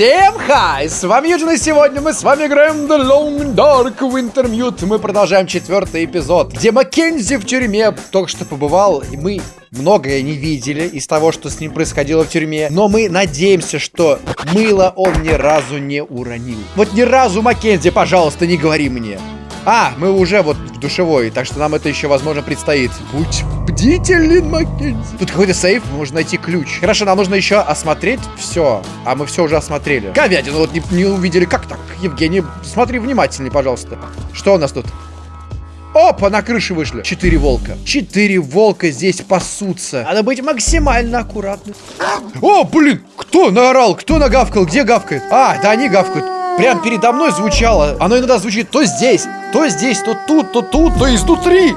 Всем хай! С вами Юджин, и сегодня мы с вами играем The Long Dark Wintermute. Мы продолжаем четвертый эпизод, где Маккензи в тюрьме только что побывал, и мы многое не видели из того, что с ним происходило в тюрьме. Но мы надеемся, что мыло он ни разу не уронил. Вот ни разу, Маккензи, пожалуйста, не говори мне. А, мы уже вот в душевой, так что нам это еще, возможно, предстоит. Будь бдителен, Маккензи. Тут какой-то сейф, можно найти ключ. Хорошо, нам нужно еще осмотреть все. А мы все уже осмотрели. Говядину вот не, не увидели. Как так, Евгений? Смотри внимательней, пожалуйста. Что у нас тут? Опа, на крыше вышли. Четыре волка. Четыре волка здесь пасутся. Надо быть максимально аккуратным. О, блин, кто наорал? Кто нагавкал? Где гавкает? А, да они гавкают. Прям передо мной звучало. Оно иногда звучит то здесь, то здесь, то тут, то тут, то изнутри.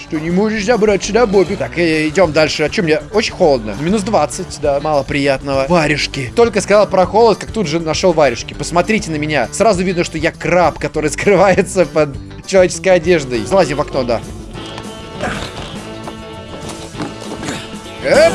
Что не можешь забрать сюда, Бобби? Так, э, идем дальше. А что мне? Очень холодно. Минус 20, да, мало приятного. Варежки. Только сказал про холод, как тут же нашел варежки. Посмотрите на меня. Сразу видно, что я краб, который скрывается под человеческой одеждой. Залази в окно, да. Эп.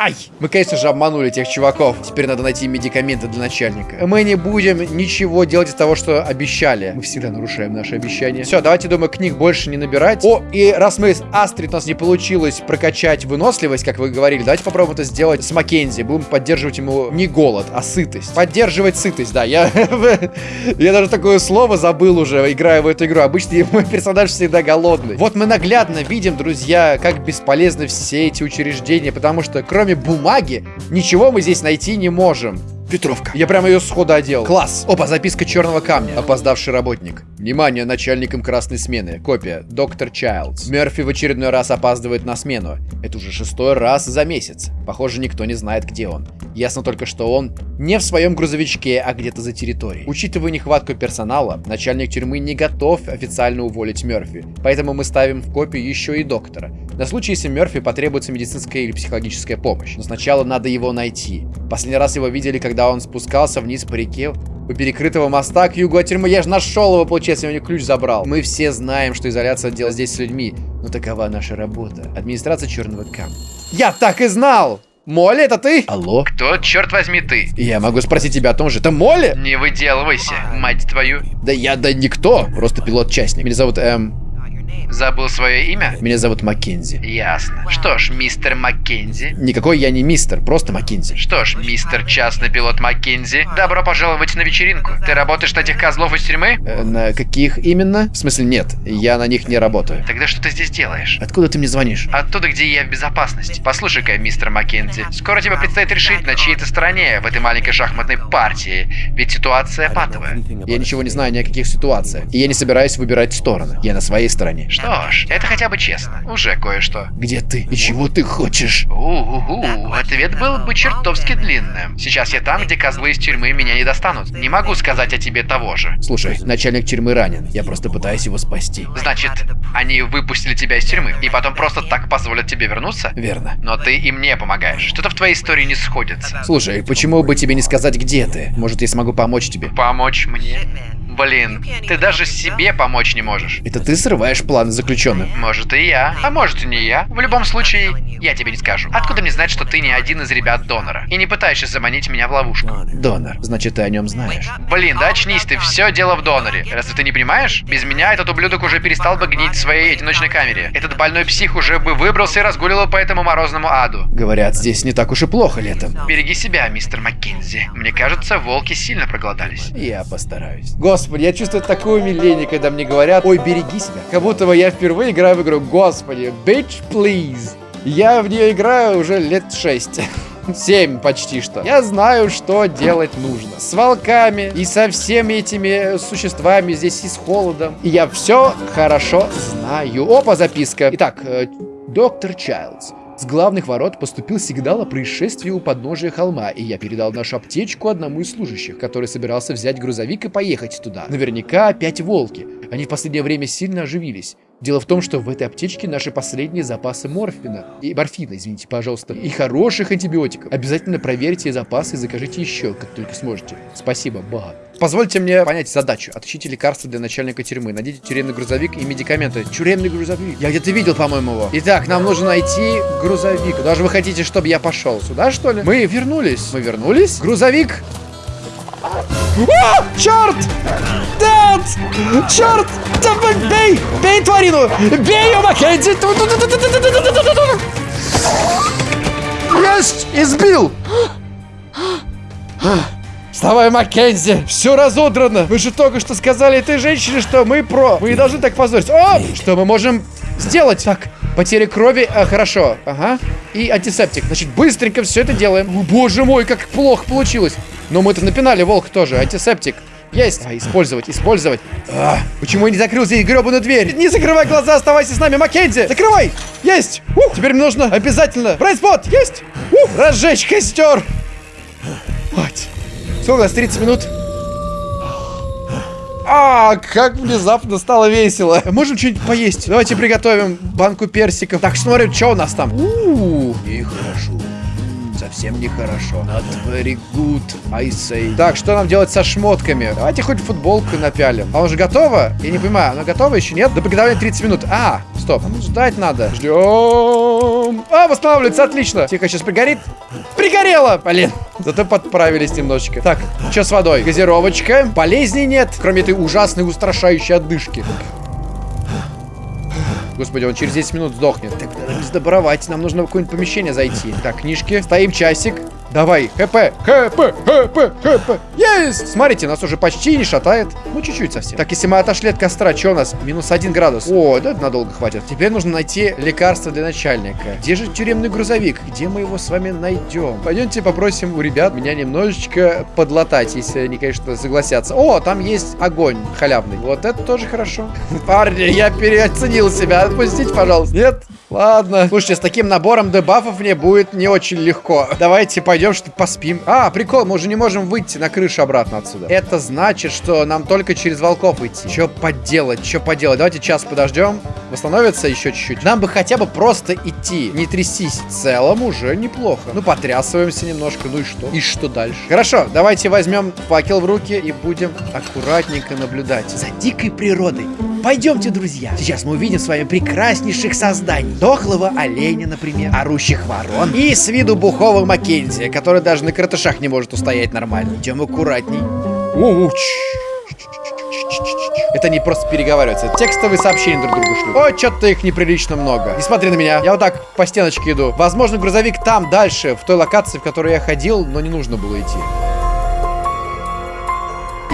Ай! Мы, конечно же, обманули тех чуваков. Теперь надо найти медикаменты для начальника. Мы не будем ничего делать из того, что обещали. Мы всегда нарушаем наши обещания. Все, давайте, думаю, книг больше не набирать. О, и раз мы с Астрид у нас не получилось прокачать выносливость, как вы говорили, давайте попробуем это сделать с Маккензи. Будем поддерживать ему не голод, а сытость. Поддерживать сытость, да. Я, я даже такое слово забыл уже, играя в эту игру. Обычно мой персонаж всегда голодный. Вот мы наглядно видим, друзья, как бесполезны все эти учреждения, потому что кроме кроме бумаги, ничего мы здесь найти не можем. Петровка. Я прямо ее сходу одел. Класс. Опа, записка черного камня. Опоздавший работник. Внимание, начальником красной смены. Копия. Доктор Чайлдс. Мерфи в очередной раз опаздывает на смену. Это уже шестой раз за месяц. Похоже, никто не знает, где он. Ясно только, что он не в своем грузовичке, а где-то за территорией. Учитывая нехватку персонала, начальник тюрьмы не готов официально уволить Мерфи. Поэтому мы ставим в копию еще и доктора. На случай, если Мерфи потребуется медицинская или психологическая помощь. Но сначала надо его найти. Последний раз его видели, когда он спускался вниз по реке у перекрытого моста к югу от тюрьмы. Я же нашел его, получается, я у него ключ забрал. Мы все знаем, что изоляция делает здесь с людьми. Но такова наша работа. Администрация черного камня. Я так и знал! Молли, это ты? Алло? Кто, черт возьми, ты? Я могу спросить тебя о том же. Это Молли? Не выделывайся, мать твою. Да я, да никто. Просто пилот-частник. Меня зовут, эм... Забыл свое имя? Меня зовут Маккензи. Ясно. Что ж, мистер Маккензи. Никакой я не мистер, просто Маккензи. Что ж, мистер частный пилот Маккензи, добро пожаловать на вечеринку. Ты работаешь на этих козлов из тюрьмы? Э, на каких именно? В смысле, нет, я на них не работаю. Тогда что ты здесь делаешь? Откуда ты мне звонишь? Оттуда, где я в безопасности. Послушай-ка, мистер Маккензи, скоро тебе предстоит решить, на чьей ты стороне в этой маленькой шахматной партии. Ведь ситуация патовая. Я ничего не знаю ни о каких ситуациях. И я не собираюсь выбирать стороны. Я на своей стороне. Что ж, это хотя бы честно. Уже кое-что. Где ты? И чего ты хочешь? У-у-у, ответ был бы чертовски длинным. Сейчас я там, где козлы из тюрьмы меня не достанут. Не могу сказать о тебе того же. Слушай, начальник тюрьмы ранен. Я просто пытаюсь его спасти. Значит, они выпустили тебя из тюрьмы и потом просто так позволят тебе вернуться? Верно. Но ты им не помогаешь. Что-то в твоей истории не сходится. Слушай, почему бы тебе не сказать, где ты? Может, я смогу помочь тебе? Помочь мне? Блин, ты даже себе помочь не можешь. Это ты срываешь планы заключенным? Может и я, а может и не я. В любом случае, я тебе не скажу. Откуда мне знать, что ты не один из ребят донора? И не пытаешься заманить меня в ловушку? Донор, значит ты о нем знаешь. Блин, да очнись ты, все дело в доноре. Разве ты не понимаешь? Без меня этот ублюдок уже перестал бы гнить в своей одиночной камере. Этот больной псих уже бы выбрался и разгуливал по этому морозному аду. Говорят, здесь не так уж и плохо летом. Береги себя, мистер Маккензи. Мне кажется, волки сильно проголодались. Я постараюсь. Господи. Господи, я чувствую такое умиление, когда мне говорят, ой, береги себя. Как будто бы я впервые играю в игру. Господи, bitch, please. Я в нее играю уже лет 6. 7 почти что. Я знаю, что делать нужно. С волками и со всеми этими существами здесь и с холодом. И я все хорошо знаю. Опа, записка. Итак, э, доктор Чайлдс. С главных ворот поступил сигнал о происшествии у подножия холма, и я передал нашу аптечку одному из служащих, который собирался взять грузовик и поехать туда. Наверняка опять волки. Они в последнее время сильно оживились. Дело в том, что в этой аптечке наши последние запасы морфина. И морфина, извините, пожалуйста. И хороших антибиотиков. Обязательно проверьте запасы и закажите еще, как только сможете. Спасибо, ба. Позвольте мне понять задачу. Отыщите лекарства для начальника тюрьмы. Найдите тюремный грузовик и медикаменты. Тюремный грузовик. Я где-то видел, по-моему, его. Итак, нам нужно найти грузовик. Куда же вы хотите, чтобы я пошел? Сюда, что ли? Мы вернулись. Мы вернулись? Грузовик о, черт! Нет! Черт! Бей! Бей тварину! Бей ее, Маккензи! Есть! Избил! Вставай, Маккензи! Все разодрано! Вы же только что сказали этой женщине, что мы про. Мы не должны так позориться. О! Что мы можем сделать? Так, потеря крови. А, хорошо. Ага. И антисептик. Значит, быстренько все это делаем. О, боже мой, как плохо получилось. Но мы-то напинали волк тоже. Антисептик. Есть. А, использовать, использовать. А, почему я не закрыл здесь гребаную дверь? Не закрывай глаза, оставайся с нами, Маккензи. Закрывай. Есть. Ух, теперь мне нужно обязательно. Брать спот. Есть. Ух, разжечь костер. Мать. Сколько у нас? 30 минут? А, как внезапно стало весело. Можем что-нибудь поесть? Давайте приготовим банку персиков. Так, смотрим, что у нас там. У, -у, -у. нехорошо совсем нехорошо. Not very good, I say. Так, что нам делать со шмотками? Давайте хоть футболку напялим. А он же готова? Я не понимаю, она готова еще нет? До приготовления 30 минут. А, стоп, ну ждать надо. Ждем. А, восстанавливается, отлично. Тихо, сейчас пригорит. Пригорело, блин. Зато подправились немножечко. Так, что с водой? Газировочка. Болезней нет, кроме этой ужасной устрашающей отдышки. Господи, он через 10 минут сдохнет. Так, надо сдобровать. Нам нужно в какое-нибудь помещение зайти. Так, книжки. Стоим часик. Давай, ХП, ХП, ХП, ХП. Есть! Смотрите, нас уже почти не шатает. Ну, чуть-чуть совсем. Так, если мы отошли от костра, что у нас? Минус один градус. О, да, надолго хватит. Теперь нужно найти лекарство для начальника. Где же тюремный грузовик? Где мы его с вами найдем? Пойдемте попросим у ребят меня немножечко подлатать, если они, конечно, согласятся. О, там есть огонь халявный. Вот это тоже хорошо. Парни, я переоценил себя. Отпустите, пожалуйста. Нет? Ладно. Слушайте, с таким набором дебафов мне будет не очень легко. Давайте пойдем что поспим. А, прикол, мы уже не можем выйти на крышу обратно отсюда. Это значит, что нам только через волков идти. Что поделать, что поделать? Давайте час подождем. Восстановится еще чуть-чуть. Нам бы хотя бы просто идти, не трястись. В целом уже неплохо. Ну, потрясываемся немножко, ну и что? И что дальше? Хорошо, давайте возьмем факел в руки и будем аккуратненько наблюдать за дикой природой. Пойдемте, друзья. Сейчас мы увидим с вами прекраснейших созданий. Дохлого оленя, например, орущих ворон и с виду бухого Маккензи, который даже на картышах не может устоять нормально. Идем аккуратней. Это не просто переговариваться, это текстовые сообщения друг другу шлют. Ой, что-то их неприлично много. Не смотри на меня, я вот так по стеночке иду. Возможно, грузовик там, дальше, в той локации, в которой я ходил, но не нужно было идти.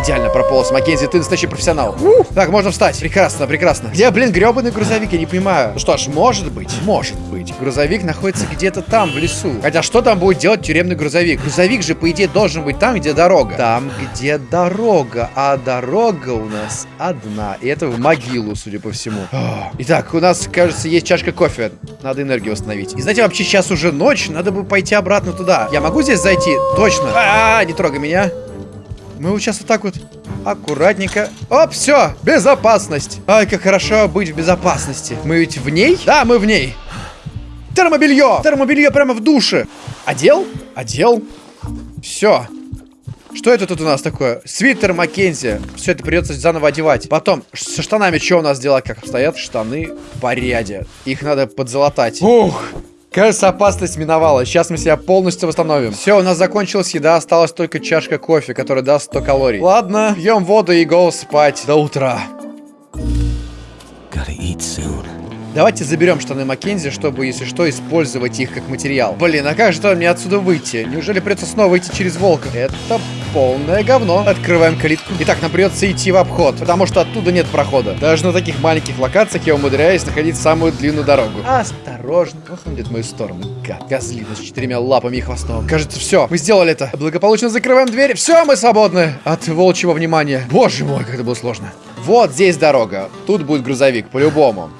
Идеально прополз. Маккензи, ты настоящий профессионал. Ух, так, можно встать. Прекрасно, прекрасно. Где, блин, гребаный грузовик? Я не понимаю. Ну что ж, может быть, может быть. Грузовик находится где-то там, в лесу. Хотя что там будет делать тюремный грузовик? Грузовик же, по идее, должен быть там, где дорога. Там, где дорога. А дорога у нас одна. И это в могилу, судя по всему. Итак, у нас, кажется, есть чашка кофе. Надо энергию восстановить. И знаете, вообще сейчас уже ночь. Надо бы пойти обратно туда. Я могу здесь зайти? Точно. А, -а, -а не трогай меня. Мы вот сейчас вот так вот аккуратненько. Оп, все, безопасность. Ай, как хорошо быть в безопасности. Мы ведь в ней? Да, мы в ней. Термобелье! Термобелье прямо в душе. Одел? Одел. Все. Что это тут у нас такое? Свитер Маккензи. Все это придется заново одевать. Потом, со штанами что у нас дела? Как обстоят? Штаны по ряде. Их надо подзолотать. Ух, Кажется, опасность миновала. Сейчас мы себя полностью восстановим. Все, у нас закончилась еда, осталась только чашка кофе, которая даст 100 калорий. Ладно, пьем воду и go спать до утра. Давайте заберем штаны Маккензи, чтобы, если что, использовать их как материал. Блин, а как же мне отсюда выйти? Неужели придется снова идти через волка? Это полное говно. Открываем калитку. Итак, нам придется идти в обход, потому что оттуда нет прохода. Даже на таких маленьких локациях я умудряюсь находить самую длинную дорогу. Осторожно. Ох, он идет в мою сторону. Гад. Козлина с четырьмя лапами и хвостом. Кажется, все. Мы сделали это. Благополучно закрываем дверь. Все, мы свободны от волчьего внимания. Боже мой, как это было сложно. Вот здесь дорога. Тут будет грузовик, по-любому.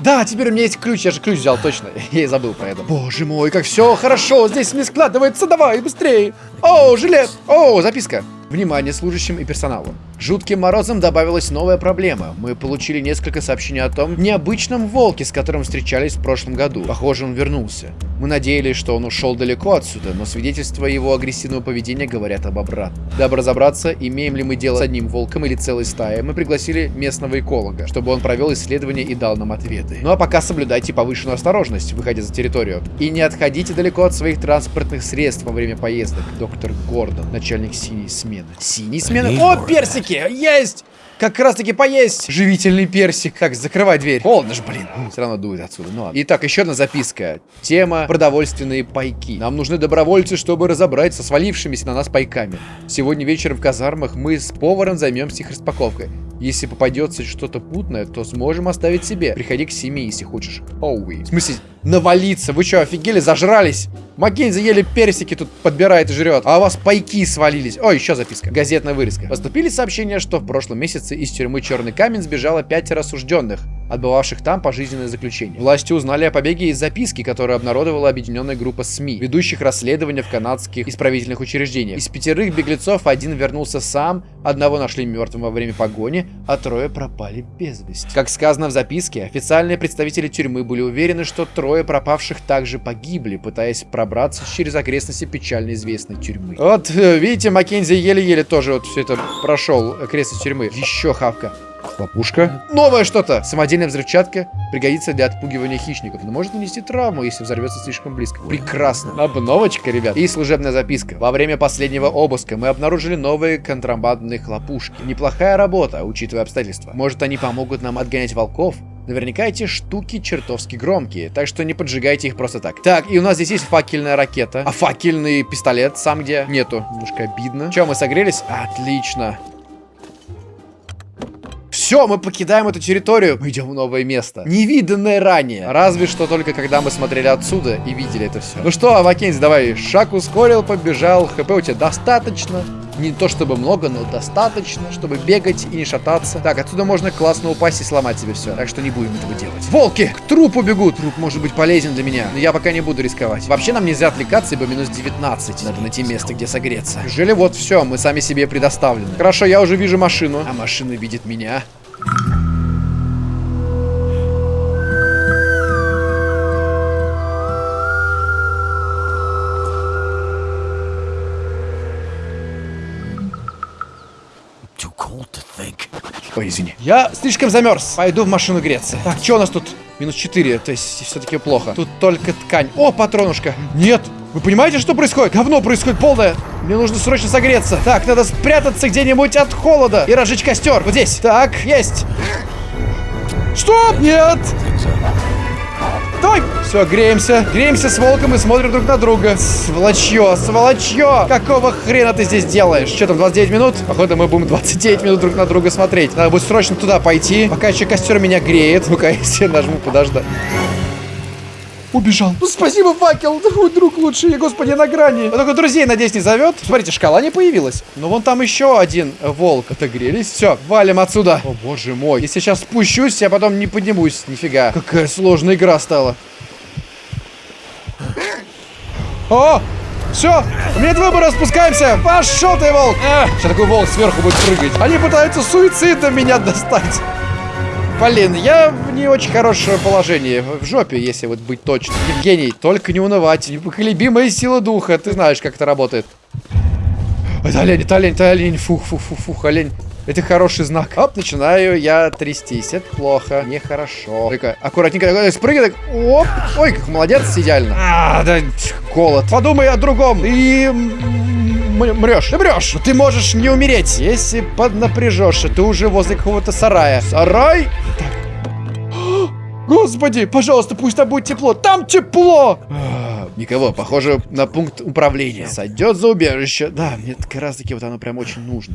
Да, теперь у меня есть ключ, я же ключ взял, точно. Я и забыл про это. Боже мой, как все хорошо, здесь не складывается, давай, быстрее. О, жилет, о, записка. Внимание служащим и персоналу. Жутким морозом добавилась новая проблема. Мы получили несколько сообщений о том необычном волке, с которым встречались в прошлом году. Похоже, он вернулся. Мы надеялись, что он ушел далеко отсюда, но свидетельства его агрессивного поведения говорят об обратном. Дабы разобраться, имеем ли мы дело с одним волком или целой стаей, мы пригласили местного эколога, чтобы он провел исследование и дал нам ответы. Ну а пока соблюдайте повышенную осторожность, выходя за территорию. И не отходите далеко от своих транспортных средств во время поездок. Доктор Гордон, начальник синей смены. Синей смены? О, персики! Есть! Как раз таки поесть живительный персик. Так, закрывай дверь. Холодно же, блин. Все равно дует отсюда. Ну ладно. Итак, еще одна записка. Тема продовольственные пайки. Нам нужны добровольцы, чтобы разобраться со свалившимися на нас пайками. Сегодня вечером в казармах мы с поваром займемся их распаковкой. Если попадется что-то путное, то сможем оставить себе. Приходи к семье, если хочешь. Оуи. В смысле, навалиться? Вы что, офигели? Зажрались? Маккензи еле персики тут подбирает и жрет. А у вас пайки свалились. О, еще записка. Газетная вырезка. Поступили сообщения, что в прошлом месяце из тюрьмы Черный Камень сбежало пятеро осужденных отбывавших там пожизненное заключение. Власти узнали о побеге из записки, которую обнародовала объединенная группа СМИ, ведущих расследования в канадских исправительных учреждениях. Из пятерых беглецов один вернулся сам, одного нашли мертвым во время погони, а трое пропали без вести. Как сказано в записке, официальные представители тюрьмы были уверены, что трое пропавших также погибли, пытаясь пробраться через окрестности печально известной тюрьмы. Вот, э, видите, Маккензи еле-еле тоже вот все это прошел окрестность тюрьмы. Еще хавка. Лопушка. Новое что-то! Самодельная взрывчатка пригодится для отпугивания хищников, но может нанести травму, если взорвется слишком близко. Прекрасно. Обновочка, ребят. И служебная записка. Во время последнего обыска мы обнаружили новые контрабандные хлопушки. Неплохая работа, учитывая обстоятельства. Может, они помогут нам отгонять волков? Наверняка эти штуки чертовски громкие, так что не поджигайте их просто так. Так, и у нас здесь есть факельная ракета. А факельный пистолет сам где? Нету. Немножко обидно. Че, мы согрелись? Отлично. Все, мы покидаем эту территорию. Мы идем в новое место. Невиданное ранее. Разве что только когда мы смотрели отсюда и видели это все. Ну что, Маккензи, давай. Шаг ускорил, побежал. ХП у тебя достаточно. Не то чтобы много, но достаточно, чтобы бегать и не шататься. Так, отсюда можно классно упасть и сломать себе все. Так что не будем этого делать. Волки! К трупу бегут! Труп может быть полезен для меня, но я пока не буду рисковать. Вообще нам нельзя отвлекаться, ибо минус 19. Надо найти место, где согреться. Неужели вот все, мы сами себе предоставлены. Хорошо, я уже вижу машину. А машина видит меня. Ой, извини. Я слишком замерз. Пойду в машину греться. Так, что у нас тут? Минус 4, то есть все-таки плохо. Тут только ткань. О, патронушка. Нет. Вы понимаете, что происходит? Говно происходит полное. Мне нужно срочно согреться. Так, надо спрятаться где-нибудь от холода и разжечь костер. Вот здесь. Так, есть. Что? Нет. Давай. Все, греемся. Греемся с волком и смотрим друг на друга. Сволочье, сволочье. Какого хрена ты здесь делаешь? Что там, 29 минут? Походу, мы будем 29 минут друг на друга смотреть. Надо будет срочно туда пойти, пока еще костер меня греет. Ну-ка, я нажму подождать. Убежал. Ну, спасибо, факел. Такой друг лучший. Господи, на грани. Он только друзей, надеюсь, не зовет. Смотрите, шкала не появилась. Но вон там еще один волк. Отогрелись. Все, валим отсюда. О, боже мой. Если сейчас спущусь, я потом не поднимусь. Нифига. Какая сложная игра стала. О! Все, у меня нет выбора, спускаемся. Пошел ты, волк. Сейчас такой волк сверху будет прыгать. Они пытаются суицидом меня достать. Блин, я в не очень хорошее положение. В жопе, если вот быть точным. Евгений, только не унывать. Непоколебимая сила духа. Ты знаешь, как это работает. Это олень, это олень, это олень. Фух, фух, фух, фух, олень. Это хороший знак. Оп, начинаю я трястись. Это плохо. Нехорошо. Только аккуратненько. Спрыгай. Так. Оп. Ой, как молодец, идеально. А, да, голод. Подумай о другом. И мрешь. Ты мрешь. Ты можешь не умереть, если поднапряжешься. Ты уже возле какого-то сарая. Сарай? Господи, пожалуйста, пусть там будет тепло. Там тепло! Никого, похоже на пункт управления. Сойдет за убежище. Да, мне как раз таки вот оно прям очень нужно.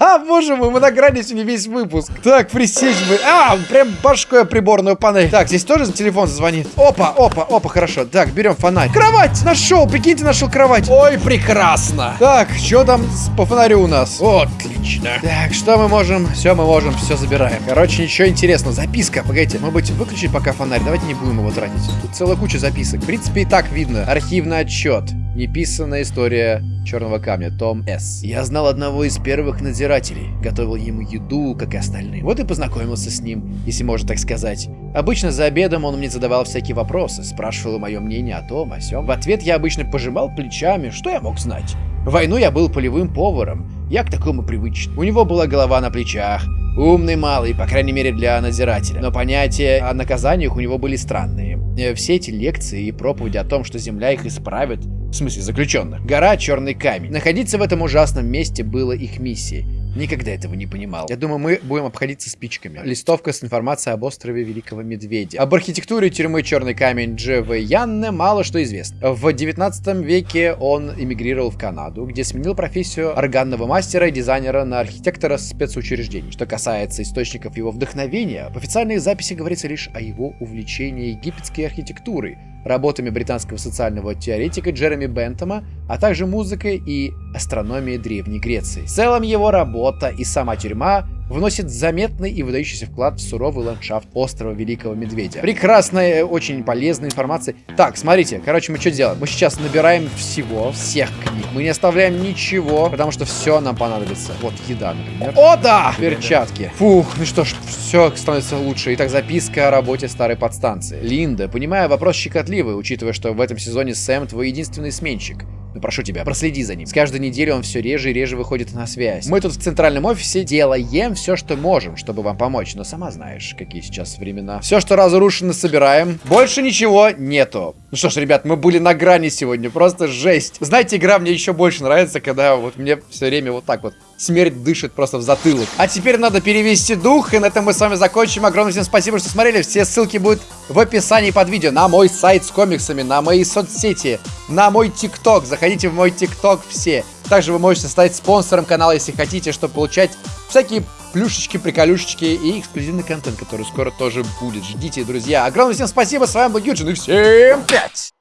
Боже мой, мы на грани сегодня весь выпуск. Так, присесть бы. А, прям башкой приборную панель. Так, здесь тоже телефон звонит. Опа, опа, опа, хорошо. Так, берем фонарь. Кровать! Нашел, прикиньте, нашел кровать. Ой, прекрасно. Так, что там по фонарю у нас? Отлично. Так, что мы можем? Все, мы можем, все забираем. Короче, ничего интересного. Записка, погодите. Может быть, выключить пока фонарь? Давайте не будем его тратить. Тут целая куча записок. В принципе, и так видно. Архивный отчет. Неписанная история черного камня, Том С. Я знал одного из первых надзирателей, готовил ему еду, как и остальные. Вот и познакомился с ним, если можно так сказать. Обычно за обедом он мне задавал всякие вопросы, спрашивал мое мнение о том, о сём. В ответ я обычно пожимал плечами, что я мог знать. В войну я был полевым поваром, я к такому привычен. У него была голова на плечах, Умный малый, по крайней мере для надзирателя. Но понятия о наказаниях у него были странные. Э, Все эти лекции и проповеди о том, что Земля их исправит, в смысле заключенных. Гора Черный Камень. Находиться в этом ужасном месте было их миссией. Никогда этого не понимал. Я думаю, мы будем обходиться спичками. Листовка с информацией об острове Великого Медведя. Об архитектуре тюрьмы Черный Камень Дж.В. Янне мало что известно. В 19 веке он эмигрировал в Канаду, где сменил профессию органного мастера и дизайнера на архитектора спецучреждений. Что касается источников его вдохновения, в официальной записи говорится лишь о его увлечении египетской архитектурой, работами британского социального теоретика Джереми Бентома, а также музыкой и астрономией Древней Греции. В целом его работа и сама тюрьма вносит заметный и выдающийся вклад в суровый ландшафт острова Великого Медведя. Прекрасная, очень полезная информация. Так, смотрите, короче, мы что делаем? Мы сейчас набираем всего, всех книг. Мы не оставляем ничего, потому что все нам понадобится. Вот еда, например. О, да! Перчатки. Фух, ну что ж, все становится лучше. Итак, записка о работе старой подстанции. Линда, понимаю, вопрос щекотливый, учитывая, что в этом сезоне Сэм твой единственный сменщик. Но прошу тебя, проследи за ним. С каждой недели он все реже и реже выходит на связь. Мы тут в центральном офисе делаем все, что можем, чтобы вам помочь. Но сама знаешь, какие сейчас времена. Все, что разрушено, собираем. Больше ничего нету. Ну что ж, ребят, мы были на грани сегодня. Просто жесть. Знаете, игра мне еще больше нравится, когда вот мне все время вот так вот смерть дышит просто в затылок. А теперь надо перевести дух, и на этом мы с вами закончим. Огромное всем спасибо, что смотрели. Все ссылки будут в описании под видео. На мой сайт с комиксами, на мои соцсети, на мой тикток. Заходите в мой тикток все. Также вы можете стать спонсором канала, если хотите, чтобы получать всякие плюшечки, приколюшечки и эксклюзивный контент, который скоро тоже будет. Ждите, друзья. Огромное всем спасибо, с вами был Юджин, и всем пять!